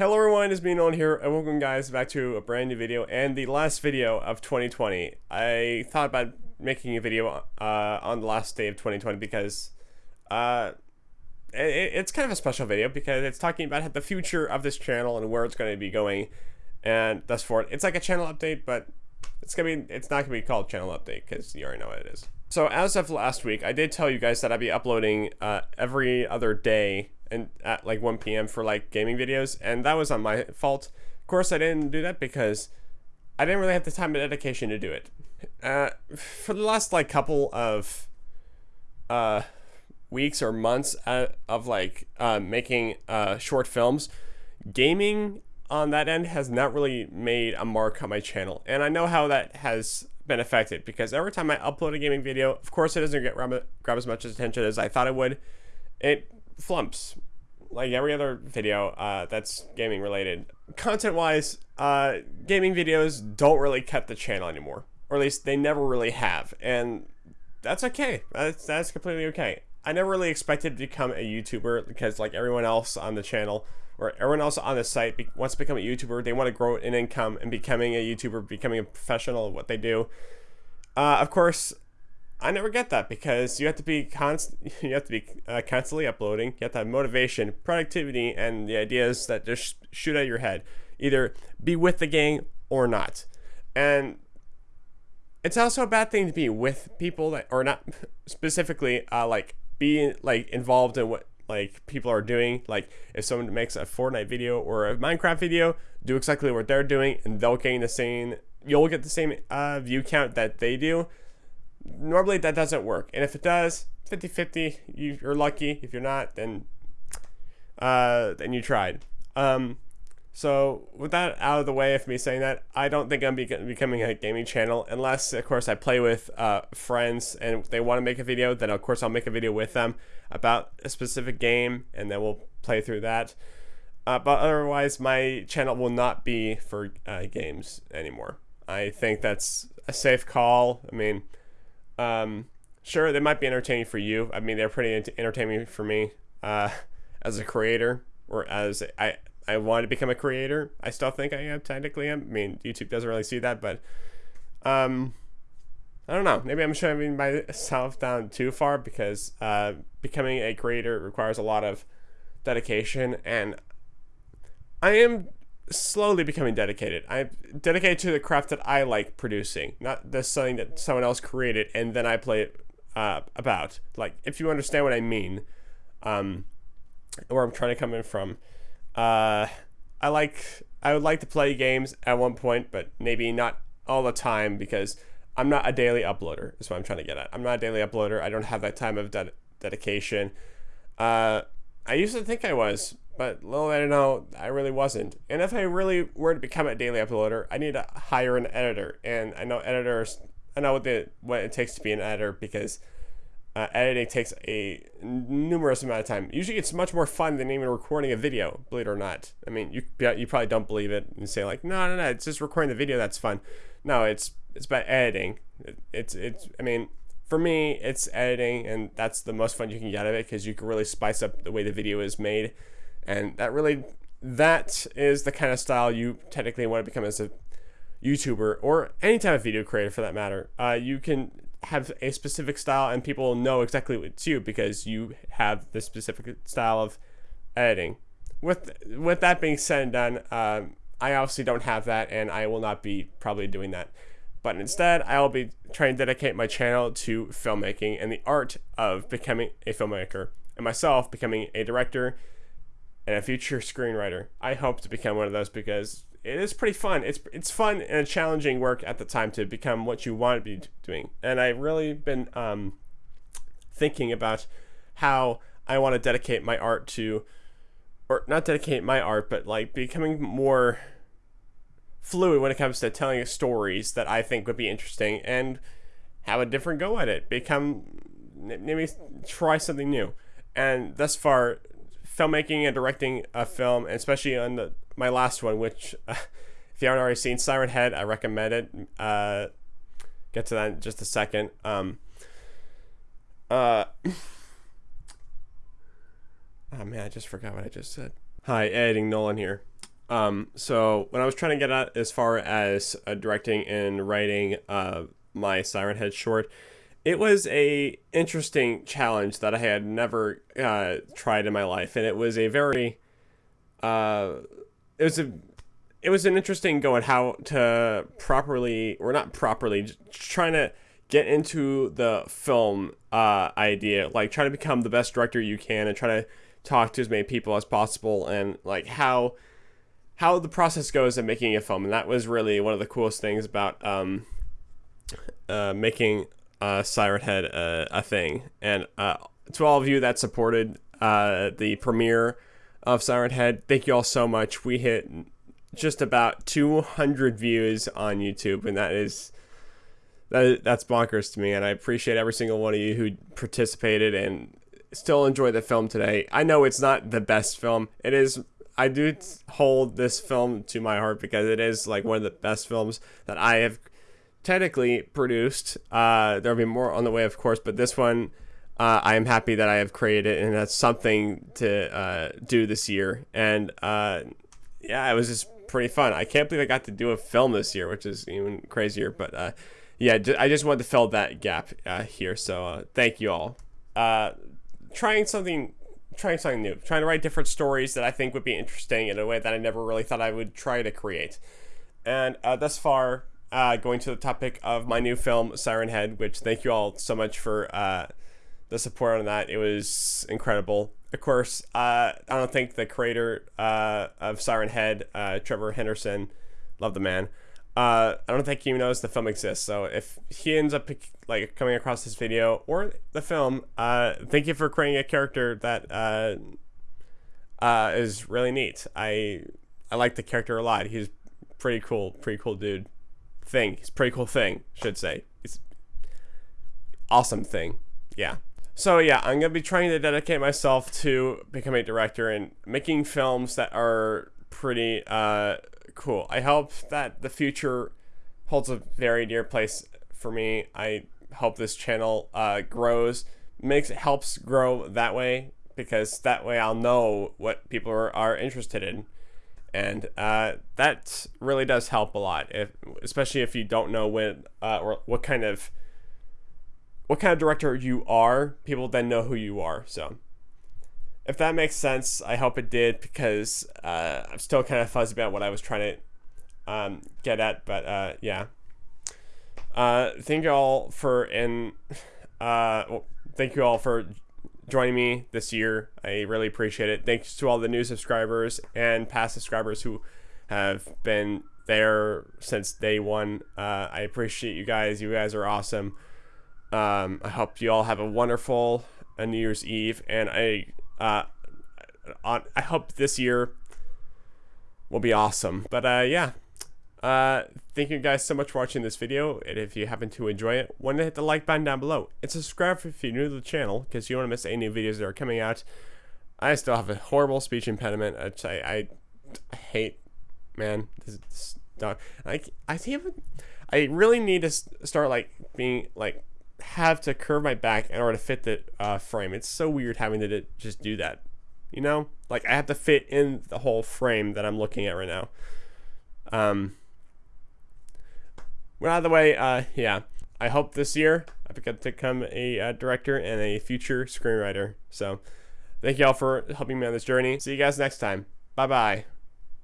Hello everyone, it's Nolan here, and welcome guys back to a brand new video, and the last video of 2020. I thought about making a video uh, on the last day of 2020 because uh, it, it's kind of a special video because it's talking about the future of this channel and where it's going to be going, and thus forth. It's like a channel update, but it's gonna be it's not gonna be called channel update because you already know what it is. So as of last week, I did tell you guys that I'd be uploading uh, every other day and at like 1 p.m. for like gaming videos, and that was on my fault. Of course, I didn't do that because I didn't really have the time and dedication to do it. Uh, for the last like couple of uh, weeks or months uh, of like uh, making uh, short films, gaming on that end has not really made a mark on my channel, and I know how that has been affected because every time I upload a gaming video, of course, it doesn't get grab, grab as much attention as I thought it would. It flumps like every other video uh, that's gaming related. Content wise, uh, gaming videos don't really cut the channel anymore, or at least they never really have, and that's okay. That's that's completely okay. I never really expected to become a YouTuber because like everyone else on the channel or everyone else on the site wants to become a YouTuber. They want to grow an income and becoming a YouTuber, becoming a professional at what they do. Uh, of course, I never get that because you have to be const you have to be uh, constantly uploading. You have to have motivation, productivity, and the ideas that just shoot out of your head. Either be with the gang or not. And it's also a bad thing to be with people that or not specifically uh, like be like involved in what like people are doing. Like if someone makes a Fortnite video or a Minecraft video, do exactly what they're doing, and they'll gain the same. You'll get the same uh, view count that they do normally that doesn't work. And if it does, 50-50, you're lucky. If you're not, then uh, then you tried. Um, so with that out of the way of me saying that, I don't think I'm be becoming a gaming channel unless, of course, I play with uh, friends and they want to make a video. Then of course I'll make a video with them about a specific game, and then we'll play through that. Uh, but otherwise, my channel will not be for uh, games anymore. I think that's a safe call. I mean, um, sure, they might be entertaining for you. I mean, they're pretty entertaining for me uh, as a creator, or as I I want to become a creator. I still think I am technically. I mean, YouTube doesn't really see that, but um, I don't know. Maybe I'm shoving myself down too far because uh, becoming a creator requires a lot of dedication, and I am slowly becoming dedicated. I'm dedicated to the craft that I like producing, not the something that someone else created and then I play it uh, about. Like, if you understand what I mean, um, where I'm trying to come in from. Uh, I like I would like to play games at one point, but maybe not all the time because I'm not a daily uploader. Is what I'm trying to get at. I'm not a daily uploader. I don't have that time of ded dedication. Uh, I used to think I was, but little did I know, I really wasn't. And if I really were to become a daily uploader, I need to hire an editor. And I know editors, I know what, the, what it takes to be an editor because uh, editing takes a numerous amount of time. Usually it's much more fun than even recording a video, believe it or not. I mean, you, you probably don't believe it and say like, no, no, no, it's just recording the video that's fun. No, it's, it's about editing. It, it's, it's, I mean, for me, it's editing, and that's the most fun you can get out of it because you can really spice up the way the video is made and that really that is the kind of style you technically want to become as a YouTuber or any type of video creator for that matter. Uh, you can have a specific style and people know exactly what it's you because you have the specific style of editing. With with that being said and done, um, I obviously don't have that and I will not be probably doing that. But instead, I will be trying to dedicate my channel to filmmaking and the art of becoming a filmmaker and myself becoming a director and a future screenwriter. I hope to become one of those because it is pretty fun. It's it's fun and challenging work at the time to become what you want to be doing. And I've really been um, thinking about how I want to dedicate my art to, or not dedicate my art, but like becoming more fluid when it comes to telling stories that I think would be interesting and have a different go at it. Become maybe try something new. And thus far, filmmaking and directing a film, especially on the, my last one, which uh, if you haven't already seen Siren Head, I recommend it. Uh, get to that in just a second. Um, uh, oh man, I just forgot what I just said. Hi, editing Nolan here. Um, so when I was trying to get at as far as uh, directing and writing uh, my Siren Head short, it was a interesting challenge that I had never uh, tried in my life, and it was a very, uh, it was a, it was an interesting go at how to properly or not properly, trying to get into the film uh, idea, like try to become the best director you can, and try to talk to as many people as possible, and like how how the process goes of making a film, and that was really one of the coolest things about um, uh, making uh, Siren Head a, a thing. And uh, to all of you that supported uh, the premiere of Siren Head, thank you all so much. We hit just about 200 views on YouTube, and that is that that's bonkers to me. And I appreciate every single one of you who participated and still enjoy the film today. I know it's not the best film. It is. I do hold this film to my heart because it is like one of the best films that I have technically produced. Uh, there'll be more on the way, of course, but this one. Uh, I am happy that I have created, it and that's something to uh, do this year. And uh, yeah, it was just pretty fun. I can't believe I got to do a film this year, which is even crazier. But uh, yeah, I just wanted to fill that gap uh, here. So thank you all. Trying something, trying something new, trying to write different stories that I think would be interesting in a way that I never really thought I would try to create. And thus far, uh, going to the topic of my new film, Siren Head, which thank you all so much for uh, the support on that. It was incredible. Of course, uh, I don't think the creator uh, of Siren Head, uh, Trevor Henderson, love the man. Uh, I don't think he knows the film exists. So if he ends up like coming across this video or the film, thank you for creating a character that is really neat. I I like the character a lot. He's pretty cool, pretty cool dude. Thing. He's pretty cool thing, should say. It's awesome thing. Yeah. So yeah, I'm gonna be trying to dedicate myself to becoming a director and making films that are pretty uh, cool. I hope that the future holds a very dear place for me. I hope this channel uh, grows, makes helps grow that way because that way I'll know what people are, are interested in. And uh, that really does help a lot, if, especially if you don't know when uh, or what kind of what kind of director you are, people then know who you are. So, if that makes sense, I hope it did because uh, I'm still kind of fuzzy about what I was trying to um, get at. But uh, yeah, uh, thank you all for and uh, well, thank you all for joining me this year. I really appreciate it. Thanks to all the new subscribers and past subscribers who have been there since day one. Uh, I appreciate you guys. You guys are awesome. Um, I hope you all have a wonderful uh, New Year's Eve, and I uh, on, I hope this year will be awesome. But uh, yeah, uh, thank you guys so much for watching this video, and if you happen to enjoy it, want to hit the like button down below, and subscribe if you're new to the channel, because you don't want to miss any new videos that are coming out. I still have a horrible speech impediment, which I, I hate, man. This is, I, I, I really need to start like being like have to curve my back in order to fit the uh, frame. It's so weird having to just do that. You know, like I have to fit in the whole frame that I'm looking at right now. Um. Well, either way, uh, yeah. I hope this year I get to become a uh, director and a future screenwriter. So, thank you all for helping me on this journey. See you guys next time. Bye bye.